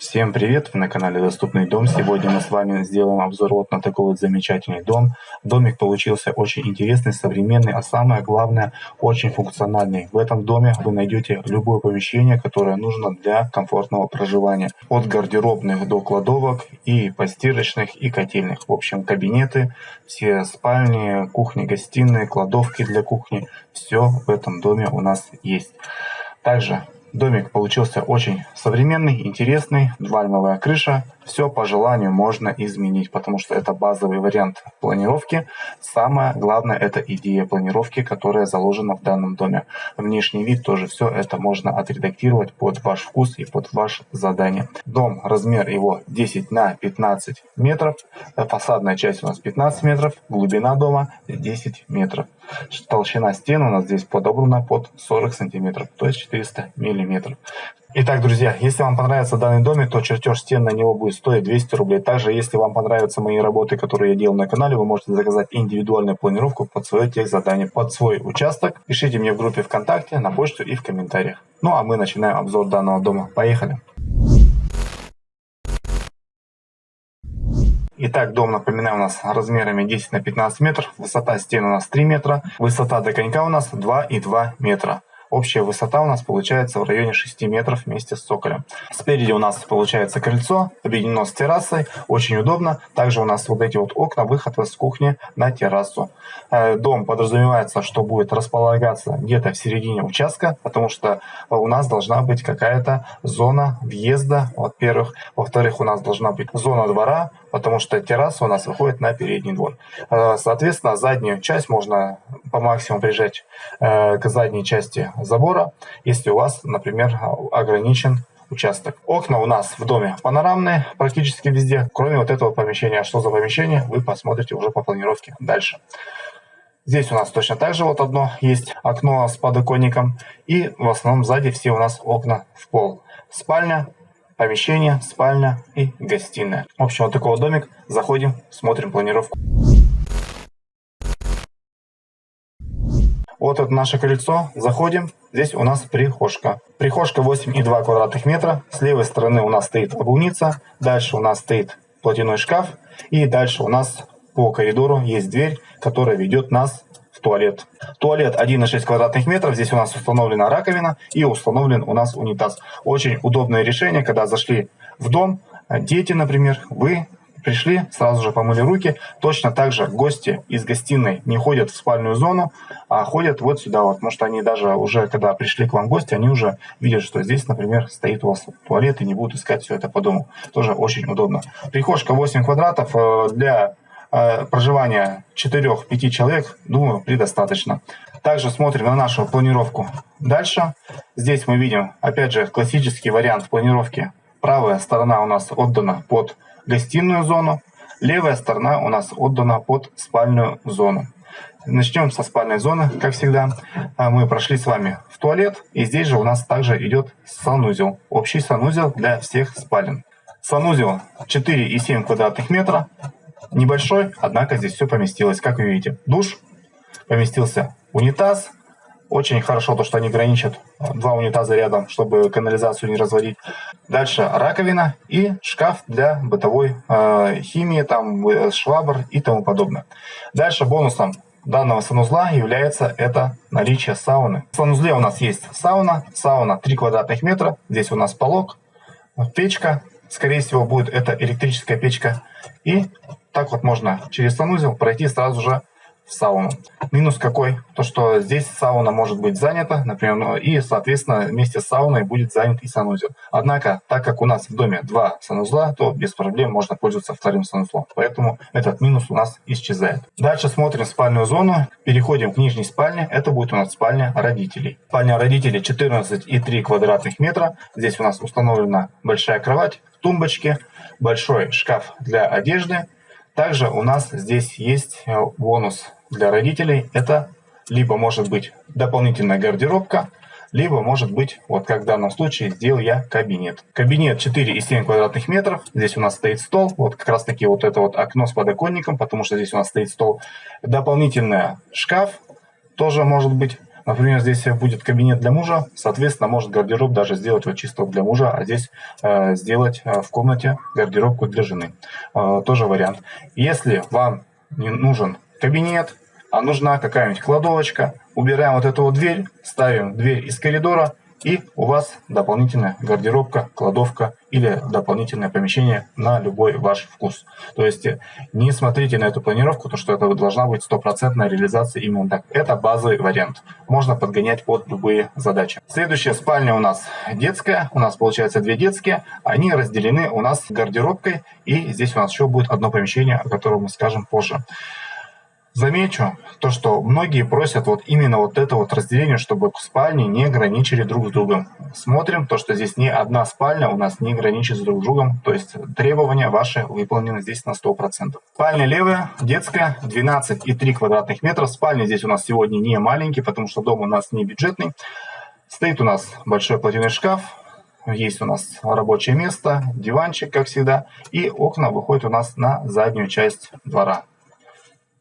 Всем привет! Вы на канале Доступный дом. Сегодня мы с вами сделаем обзор вот на такой вот замечательный дом. Домик получился очень интересный, современный, а самое главное, очень функциональный. В этом доме вы найдете любое помещение, которое нужно для комфортного проживания. От гардеробных до кладовок и постирочных и котельных. В общем, кабинеты, все спальни, кухни, гостиные, кладовки для кухни. Все в этом доме у нас есть. Также Домик получился очень современный, интересный, вальмовая крыша. Все по желанию можно изменить, потому что это базовый вариант планировки. Самое главное это идея планировки, которая заложена в данном доме. Внешний вид тоже все это можно отредактировать под ваш вкус и под ваше задание. Дом, размер его 10 на 15 метров. Фасадная часть у нас 15 метров, глубина дома 10 метров. Толщина стен у нас здесь подобрана под 40 сантиметров, то есть 400 миллиметров. Итак, друзья, если вам понравится данный домик, то чертеж стен на него будет стоить 200 рублей. Также, если вам понравятся мои работы, которые я делал на канале, вы можете заказать индивидуальную планировку под свое техзадание, под свой участок. Пишите мне в группе ВКонтакте, на почту и в комментариях. Ну а мы начинаем обзор данного дома. Поехали! Итак, дом, напоминаю, у нас размерами 10 на 15 метров, высота стен у нас 3 метра, высота до конька у нас 2,2 метра. Общая высота у нас получается в районе 6 метров вместе с цоколем. Спереди у нас получается крыльцо, объединено с террасой, очень удобно. Также у нас вот эти вот окна, выход с кухни на террасу. Э, дом подразумевается, что будет располагаться где-то в середине участка, потому что у нас должна быть какая-то зона въезда, во-первых. Во-вторых, у нас должна быть зона двора, потому что терраса у нас выходит на передний двор. Э, соответственно, заднюю часть можно по максимуму прижать э, к задней части забора, если у вас, например, ограничен участок. Окна у нас в доме панорамные практически везде, кроме вот этого помещения. А что за помещение, вы посмотрите уже по планировке дальше. Здесь у нас точно так же вот одно есть окно с подоконником. И в основном сзади все у нас окна в пол. Спальня, помещение, спальня и гостиная. В общем, вот такой вот домик. Заходим, смотрим планировку. Вот это наше крыльцо. Заходим. Здесь у нас прихожка. Прихожка 8,2 квадратных метра. С левой стороны у нас стоит обувница. Дальше у нас стоит платяной шкаф. И дальше у нас по коридору есть дверь, которая ведет нас туалет. Туалет 1,6 квадратных метров. Здесь у нас установлена раковина и установлен у нас унитаз. Очень удобное решение, когда зашли в дом, дети, например, вы пришли, сразу же помыли руки. Точно так же гости из гостиной не ходят в спальную зону, а ходят вот сюда вот. Что они даже уже, когда пришли к вам гости, они уже видят, что здесь, например, стоит у вас туалет и не будут искать все это по дому. Тоже очень удобно. Прихожка 8 квадратов э, для проживания 4-5 человек, думаю, предостаточно. Также смотрим на нашу планировку дальше. Здесь мы видим, опять же, классический вариант планировки. Правая сторона у нас отдана под гостиную зону, левая сторона у нас отдана под спальную зону. Начнем со спальной зоны, как всегда. А, мы прошли с вами в туалет, и здесь же у нас также идет санузел. Общий санузел для всех спален. Санузел 4,7 квадратных метра, небольшой, однако здесь все поместилось. Как вы видите, душ, поместился унитаз. Очень хорошо то, что они граничат два унитаза рядом, чтобы канализацию не разводить. Дальше раковина и шкаф для бытовой э, химии, там э, швабр и тому подобное. Дальше бонусом данного санузла является это наличие сауны. В санузле у нас есть сауна, сауна 3 квадратных метра, здесь у нас полог, печка, скорее всего будет это электрическая печка. И так вот можно через санузел пройти сразу же сауну. Минус какой? То, что здесь сауна может быть занята, например, ну, и, соответственно, вместе с сауной будет занят и санузел. Однако, так как у нас в доме два санузла, то без проблем можно пользоваться вторым санузлом. Поэтому этот минус у нас исчезает. Дальше смотрим спальную зону. Переходим к нижней спальне. Это будет у нас спальня родителей. Спальня родителей 14,3 квадратных метра. Здесь у нас установлена большая кровать, тумбочки, большой шкаф для одежды, также у нас здесь есть э, бонус для родителей. Это либо может быть дополнительная гардеробка, либо может быть, вот как в данном случае, сделал я кабинет. Кабинет 4,7 квадратных метров. Здесь у нас стоит стол. Вот как раз таки вот это вот окно с подоконником, потому что здесь у нас стоит стол. Дополнительный шкаф тоже может быть Например, здесь будет кабинет для мужа, соответственно, может гардероб даже сделать вот чисто для мужа, а здесь э, сделать э, в комнате гардеробку для жены. Э, тоже вариант. Если вам не нужен кабинет, а нужна какая-нибудь кладовочка, убираем вот эту вот дверь, ставим дверь из коридора, и у вас дополнительная гардеробка, кладовка или дополнительное помещение на любой ваш вкус. То есть э, не смотрите на эту планировку, то что это должна быть стопроцентная реализация именно так. Это базовый вариант. Можно подгонять под любые задачи. Следующая спальня у нас детская. У нас получается две детские. Они разделены у нас гардеробкой. И здесь у нас еще будет одно помещение, о котором мы скажем позже. Замечу то, что многие просят вот именно вот это вот разделение, чтобы спальни не граничили друг с другом. Смотрим то, что здесь не одна спальня у нас не граничит с друг с другом, то есть требования ваши выполнены здесь на 100%. Спальня левая, детская, 12,3 квадратных метра. Спальня здесь у нас сегодня не маленький, потому что дом у нас не бюджетный. Стоит у нас большой платяной шкаф, есть у нас рабочее место, диванчик, как всегда, и окна выходят у нас на заднюю часть двора.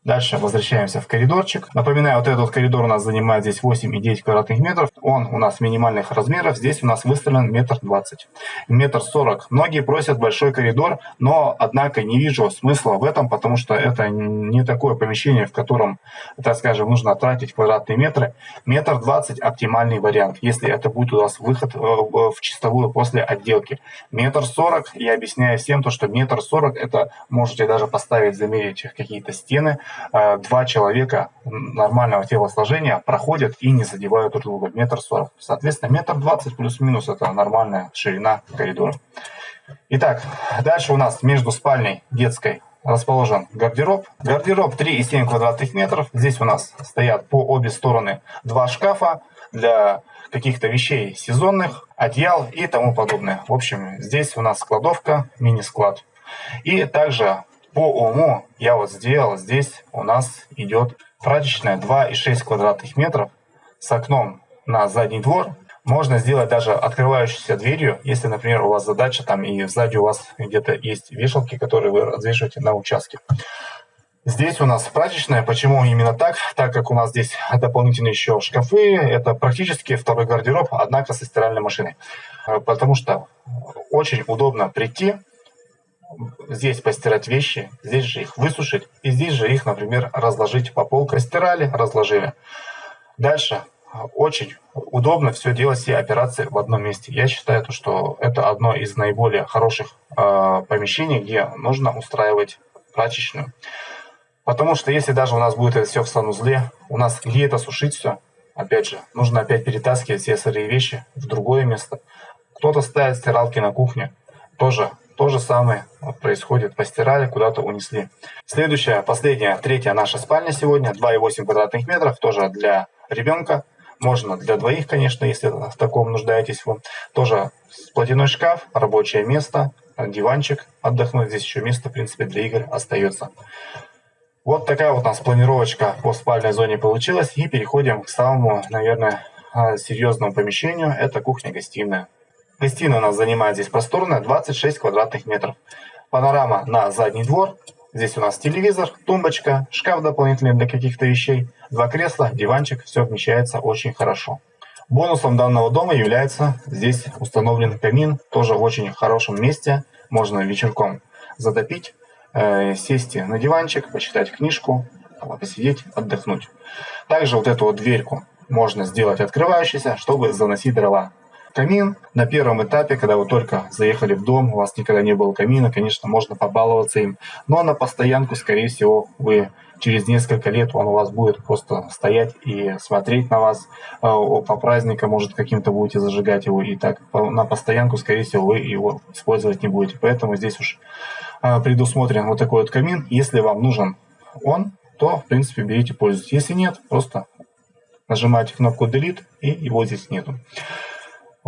Дальше возвращаемся в коридорчик. Напоминаю, вот этот коридор у нас занимает здесь 8,9 квадратных метров. Он у нас минимальных размеров. Здесь у нас выставлен метр двадцать. Метр сорок. Многие просят большой коридор, но, однако, не вижу смысла в этом, потому что это не такое помещение, в котором, так скажем, нужно тратить квадратные метры. Метр двадцать оптимальный вариант, если это будет у вас выход э, в чистовую после отделки. Метр сорок, я объясняю всем то, что метр сорок, это можете даже поставить, замерить какие-то стены, два человека нормального телосложения проходят и не задевают друг друга. Метр сорок. Соответственно, метр двадцать плюс-минус это нормальная ширина коридора. Итак, дальше у нас между спальней детской расположен гардероб. Гардероб 3,7 квадратных метров. Здесь у нас стоят по обе стороны два шкафа для каких-то вещей сезонных, одеял и тому подобное. В общем, здесь у нас складовка, мини-склад. И также по уму я вот сделал, здесь у нас идет прачечная 2,6 квадратных метров с окном на задний двор. Можно сделать даже открывающейся дверью, если, например, у вас задача там и сзади у вас где-то есть вешалки, которые вы развешиваете на участке. Здесь у нас прачечная. Почему именно так? Так как у нас здесь дополнительные еще шкафы. Это практически второй гардероб, однако со стиральной машиной. Потому что очень удобно прийти, здесь постирать вещи, здесь же их высушить, и здесь же их, например, разложить по полкам. Стирали, разложили. Дальше очень удобно все делать, все операции в одном месте. Я считаю, что это одно из наиболее хороших э, помещений, где нужно устраивать прачечную. Потому что если даже у нас будет это все в санузле, у нас где это сушить все, опять же, нужно опять перетаскивать все сырые вещи в другое место. Кто-то ставит стиралки на кухне, тоже то же самое происходит. Постирали, куда-то унесли. Следующая, последняя, третья наша спальня сегодня. 2,8 квадратных метров. Тоже для ребенка. Можно для двоих, конечно, если в таком нуждаетесь вы. Тоже платяной шкаф, рабочее место, диванчик. Отдохнуть здесь еще место, в принципе, для игр остается. Вот такая вот у нас планировочка по спальной зоне получилась. И переходим к самому, наверное, серьезному помещению. Это кухня-гостиная. Гостиная у нас занимает здесь просторная, 26 квадратных метров. Панорама на задний двор. Здесь у нас телевизор, тумбочка, шкаф дополнительный для каких-то вещей, два кресла, диванчик. Все вмещается очень хорошо. Бонусом данного дома является здесь установлен камин, тоже в очень хорошем месте. Можно вечерком затопить, э, сесть на диванчик, почитать книжку, посидеть, отдохнуть. Также вот эту вот дверьку можно сделать открывающейся, чтобы заносить дрова камин. На первом этапе, когда вы только заехали в дом, у вас никогда не было камина, конечно, можно побаловаться им. Но на постоянку, скорее всего, вы через несколько лет он у вас будет просто стоять и смотреть на вас. А, по праздникам, может, каким-то будете зажигать его. И так на постоянку, скорее всего, вы его использовать не будете. Поэтому здесь уж а, предусмотрен вот такой вот камин. Если вам нужен он, то, в принципе, берите, пользуйтесь. Если нет, просто нажимаете кнопку Delete, и его здесь нету.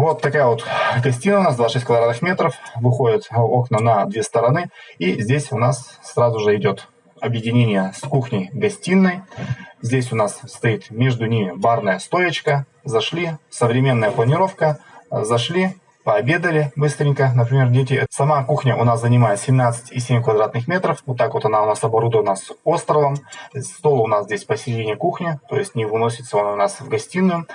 Вот такая вот гостиная у нас, 26 квадратных метров, выходят окна на две стороны. И здесь у нас сразу же идет объединение с кухней-гостиной. Здесь у нас стоит между ними барная стоечка. Зашли, современная планировка. Зашли, пообедали быстренько. Например, дети, сама кухня у нас занимает 17,7 квадратных метров. Вот так вот она у нас оборудована с островом. Стол у нас здесь посередине кухни, то есть не выносится он у нас в гостиную.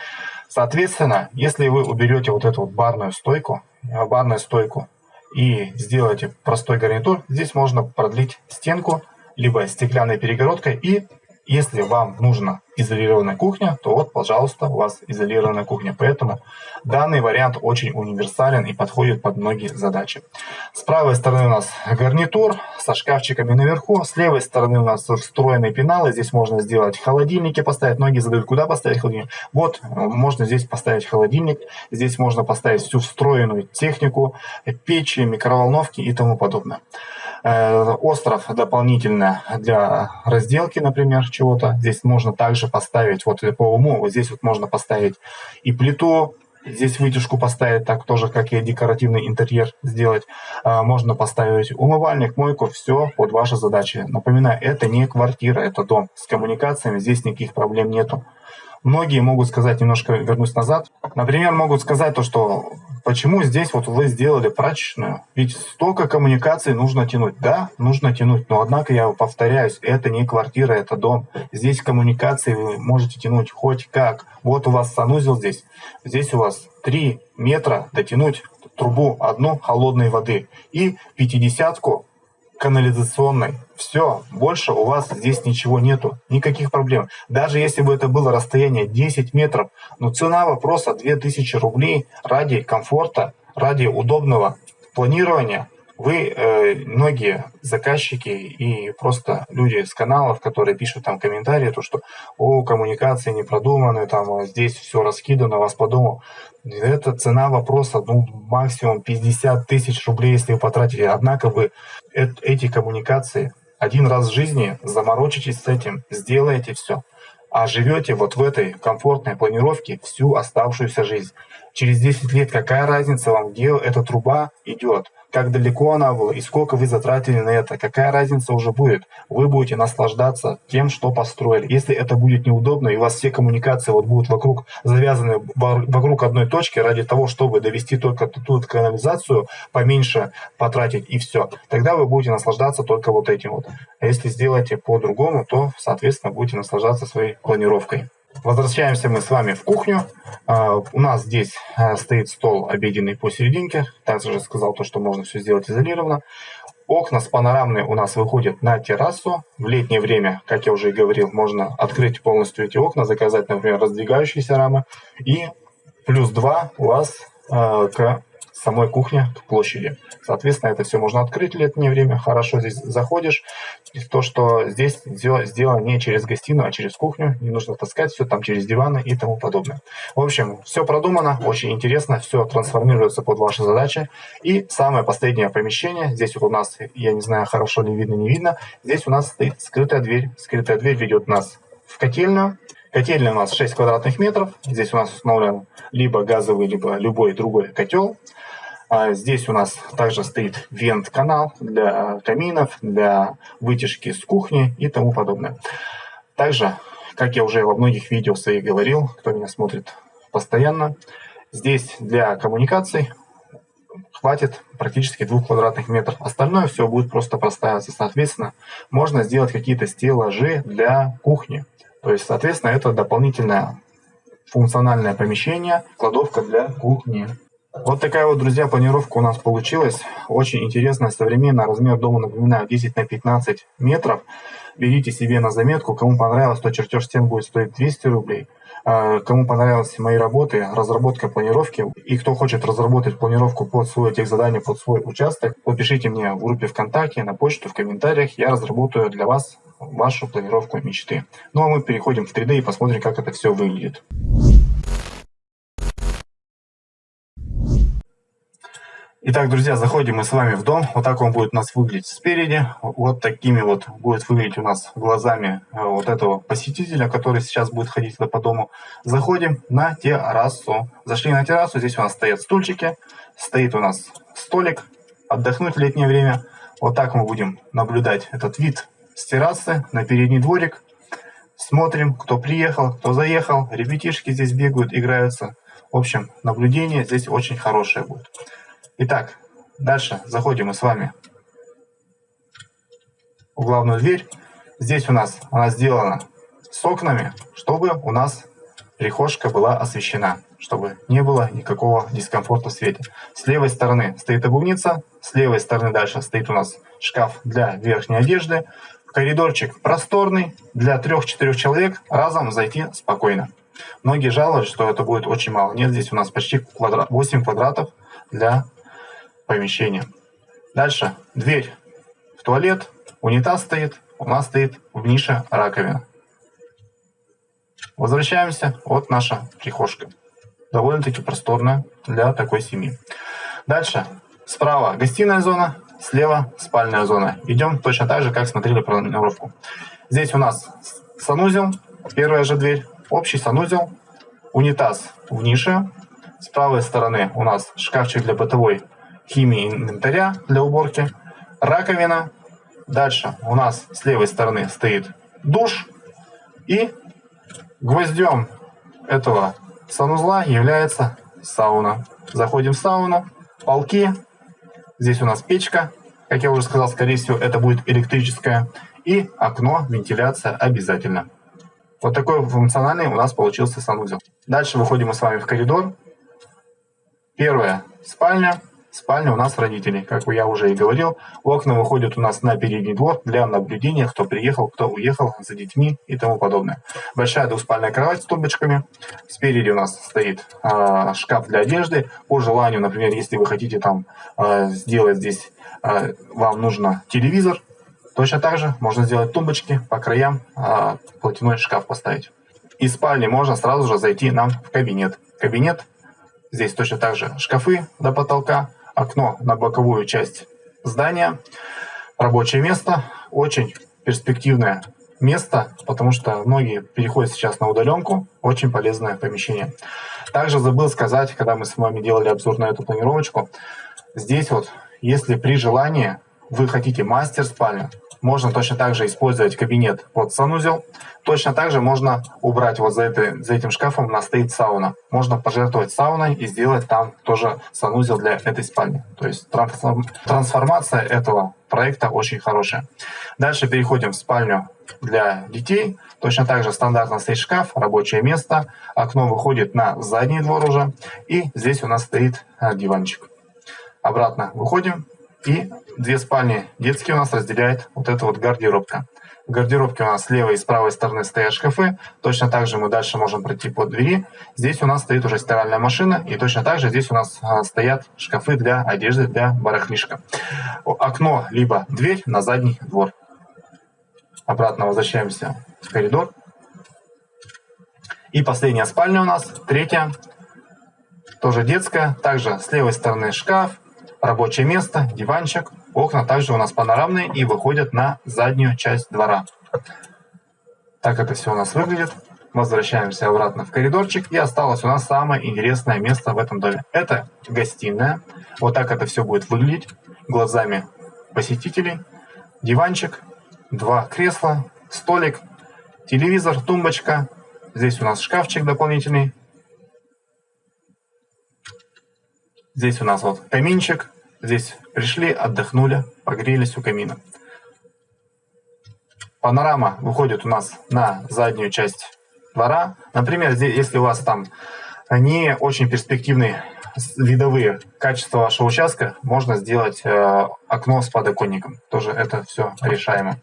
Соответственно, если вы уберете вот эту вот барную стойку, э, барную стойку и сделаете простой гарнитур, здесь можно продлить стенку либо стеклянной перегородкой. И если вам нужна изолированная кухня, то вот, пожалуйста, у вас изолированная кухня. Поэтому данный вариант очень универсален и подходит под многие задачи. С правой стороны у нас гарнитур со шкафчиками наверху. С левой стороны у нас встроенные пеналы. Здесь можно сделать холодильники поставить. Многие задают, куда поставить холодильник. Вот, можно здесь поставить холодильник. Здесь можно поставить всю встроенную технику, печи, микроволновки и тому подобное. Э, остров дополнительно для разделки, например, чего-то. Здесь можно также поставить, вот по уму, вот здесь вот можно поставить и плиту, здесь вытяжку поставить, так тоже, как и декоративный интерьер сделать. Э, можно поставить умывальник, мойку, все под ваши задачи. Напоминаю, это не квартира, это дом. С коммуникациями здесь никаких проблем нету. Многие могут сказать, немножко вернусь назад, например, могут сказать то, что почему здесь вот вы сделали прачечную, ведь столько коммуникаций нужно тянуть. Да, нужно тянуть, но однако я повторяюсь, это не квартира, это дом. Здесь коммуникации вы можете тянуть хоть как. Вот у вас санузел здесь, здесь у вас 3 метра дотянуть трубу одну холодной воды и пятидесятку канализационной. Все, больше у вас здесь ничего нету, никаких проблем. Даже если бы это было расстояние 10 метров, но цена вопроса 2000 рублей ради комфорта, ради удобного планирования, вы, э, многие заказчики и просто люди с каналов, которые пишут там комментарии, то что о, коммуникации не продуманы, там здесь все раскидано, вас подумал. Это цена вопроса, ну, максимум 50 тысяч рублей, если вы потратите. Однако вы эти коммуникации один раз в жизни заморочитесь с этим, сделаете все, а живете вот в этой комфортной планировке всю оставшуюся жизнь. Через 10 лет какая разница вам, где эта труба идет? Как далеко она была и сколько вы затратили на это, какая разница уже будет. Вы будете наслаждаться тем, что построили. Если это будет неудобно, и у вас все коммуникации вот будут вокруг завязаны вокруг одной точки ради того, чтобы довести только ту канализацию, поменьше потратить и все, тогда вы будете наслаждаться только вот этим вот. А если сделаете по-другому, то, соответственно, будете наслаждаться своей планировкой. Возвращаемся мы с вами в кухню. Uh, у нас здесь uh, стоит стол обеденный посерединке. Также сказал то, что можно все сделать изолированно. Окна с панорамной у нас выходят на террасу. В летнее время, как я уже и говорил, можно открыть полностью эти окна, заказать, например, раздвигающиеся рамы. И плюс 2 у вас uh, к самой кухне к площади. Соответственно, это все можно открыть летнее время. Хорошо здесь заходишь. И то, что здесь сделано не через гостиную, а через кухню. Не нужно таскать все там через диваны и тому подобное. В общем, все продумано, очень интересно. Все трансформируется под ваши задачи. И самое последнее помещение. Здесь вот у нас, я не знаю, хорошо ли видно, не видно. Здесь у нас стоит скрытая дверь. Скрытая дверь ведет нас в котельную. Котельная у нас 6 квадратных метров. Здесь у нас установлен либо газовый, либо любой другой котел. А здесь у нас также стоит вент-канал для каминов, для вытяжки с кухни и тому подобное. Также, как я уже во многих видео своих говорил, кто меня смотрит постоянно, здесь для коммуникаций хватит практически двух квадратных метров. Остальное все будет просто простаиваться. Соответственно, можно сделать какие-то стеллажи для кухни. То есть, соответственно, это дополнительное функциональное помещение, кладовка для кухни. Вот такая вот, друзья, планировка у нас получилась. Очень интересная, современная. Размер дома, напоминаю, 10 на 15 метров. Берите себе на заметку. Кому понравилось, то чертеж стен будет стоить 200 рублей. А, кому понравились мои работы, разработка планировки, и кто хочет разработать планировку под свой техзадание, под свой участок, напишите мне в группе ВКонтакте, на почту, в комментариях. Я разработаю для вас вашу планировку мечты. Ну а мы переходим в 3D и посмотрим, как это все выглядит. Итак, друзья, заходим мы с вами в дом. Вот так он будет у нас выглядеть спереди. Вот такими вот будет выглядеть у нас глазами э, вот этого посетителя, который сейчас будет ходить по дому. Заходим на террасу. Зашли на террасу, здесь у нас стоят стульчики. Стоит у нас столик. Отдохнуть в летнее время. Вот так мы будем наблюдать этот вид с террасы на передний дворик. Смотрим, кто приехал, кто заехал. Ребятишки здесь бегают, играются. В общем, наблюдение здесь очень хорошее будет. Итак, дальше заходим мы с вами в главную дверь. Здесь у нас она сделана с окнами, чтобы у нас прихожка была освещена, чтобы не было никакого дискомфорта в свете. С левой стороны стоит обувница, с левой стороны дальше стоит у нас шкаф для верхней одежды. Коридорчик просторный, для трех-четырех человек разом зайти спокойно. Многие жалуются, что это будет очень мало. Нет, здесь у нас почти квадрат, 8 квадратов для помещения. Дальше дверь в туалет, унитаз стоит, у нас стоит в нише раковина. Возвращаемся. Вот наша прихожка. Довольно-таки просторная для такой семьи. Дальше. Справа гостиная зона, слева спальная зона. Идем точно так же, как смотрели планировку. Здесь у нас санузел, первая же дверь, общий санузел, унитаз в нише. С правой стороны у нас шкафчик для бытовой химии инвентаря для уборки, раковина. Дальше у нас с левой стороны стоит душ и Гвоздем этого санузла является сауна. Заходим в сауну, полки. Здесь у нас печка. Как я уже сказал, скорее всего, это будет электрическая. И окно, вентиляция обязательно. Вот такой функциональный у нас получился санузел. Дальше выходим мы с вами в коридор. Первая спальня спальня у нас родителей. Как я уже и говорил, окна выходят у нас на передний двор для наблюдения, кто приехал, кто уехал за детьми и тому подобное. Большая двуспальная кровать с тумбочками. Спереди у нас стоит э, шкаф для одежды. По желанию, например, если вы хотите там э, сделать здесь, э, вам нужно телевизор, точно так же можно сделать тумбочки по краям, э, платяной шкаф поставить. Из спальни можно сразу же зайти нам в кабинет. Кабинет Здесь точно так же шкафы до потолка, окно на боковую часть здания. Рабочее место. Очень перспективное место, потому что многие переходят сейчас на удаленку. Очень полезное помещение. Также забыл сказать, когда мы с вами делали обзор на эту планировочку, здесь вот, если при желании вы хотите мастер спальню, можно точно так же использовать кабинет под санузел. Точно так же можно убрать вот за, это, за этим шкафом, у нас стоит сауна. Можно пожертвовать сауной и сделать там тоже санузел для этой спальни. То есть трансформация этого проекта очень хорошая. Дальше переходим в спальню для детей. Точно так же стандартно стоит шкаф, рабочее место. Окно выходит на задний двор уже. И здесь у нас стоит э, диванчик. Обратно выходим. И две спальни детские у нас разделяет вот эта вот гардеробка. В гардеробке у нас с левой и с правой стороны стоят шкафы. Точно так же мы дальше можем пройти по двери. Здесь у нас стоит уже стиральная машина. И точно так же здесь у нас а, стоят шкафы для одежды, для барахлишка. Окно, либо дверь на задний двор. Обратно возвращаемся в коридор. И последняя спальня у нас, третья, тоже детская. Также с левой стороны шкаф, рабочее место, диванчик. Окна также у нас панорамные и выходят на заднюю часть двора. Так это все у нас выглядит. Возвращаемся обратно в коридорчик. И осталось у нас самое интересное место в этом доме. Это гостиная. Вот так это все будет выглядеть глазами посетителей. Диванчик, два кресла, столик, телевизор, тумбочка. Здесь у нас шкафчик дополнительный. Здесь у нас вот каминчик, Здесь пришли, отдохнули, погрелись у камина. Панорама выходит у нас на заднюю часть двора. Например, здесь, если у вас там не очень перспективные видовые качества вашего участка, можно сделать э, окно с подоконником. Тоже это все решаемо.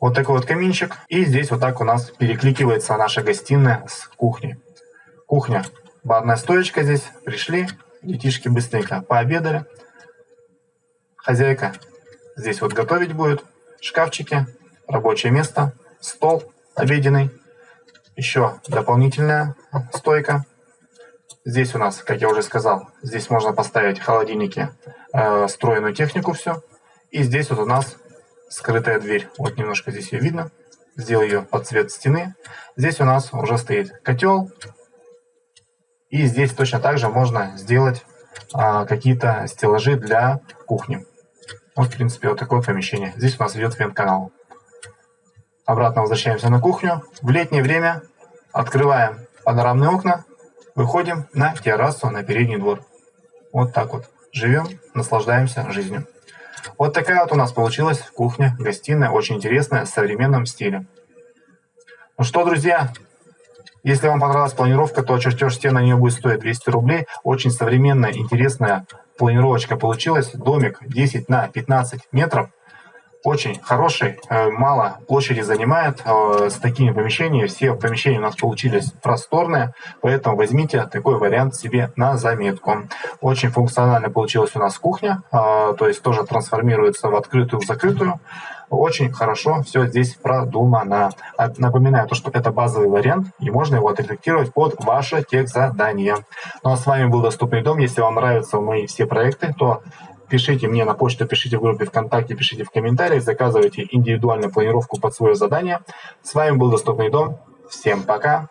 Вот такой вот каминчик. И здесь вот так у нас перекликивается наша гостиная с кухней. Кухня. Барная стоечка здесь. Пришли, Детишки быстренько пообедали. Хозяйка здесь вот готовить будет. Шкафчики, рабочее место, стол обеденный. Еще дополнительная стойка. Здесь у нас, как я уже сказал, здесь можно поставить холодильники, э, встроенную технику все. И здесь вот у нас скрытая дверь. Вот немножко здесь ее видно. Сделал ее под цвет стены. Здесь у нас уже стоит котел, и здесь точно так же можно сделать а, какие-то стеллажи для кухни. Вот, в принципе, вот такое помещение. Здесь у нас идет вент-канал. Обратно возвращаемся на кухню. В летнее время открываем панорамные окна. выходим на террасу, на передний двор. Вот так вот. Живем, наслаждаемся жизнью. Вот такая вот у нас получилась кухня, гостиная, очень интересная, в современном стиле. Ну что, друзья, если вам понравилась планировка, то чертеж стен на нее будет стоить 200 рублей. Очень современная, интересная планировочка получилась. Домик 10 на 15 метров. Очень хороший, э, мало площади занимает. Э, с такими помещениями все помещения у нас получились просторные, поэтому возьмите такой вариант себе на заметку. Очень функционально получилась у нас кухня, э, то есть тоже трансформируется в открытую, в закрытую. Очень хорошо все здесь продумано. Напоминаю, то, что это базовый вариант, и можно его отредактировать под ваше техзадание. Ну а с вами был Доступный дом. Если вам нравятся мои все проекты, то пишите мне на почту, пишите в группе ВКонтакте, пишите в комментариях, заказывайте индивидуальную планировку под свое задание. С вами был Доступный дом. Всем пока!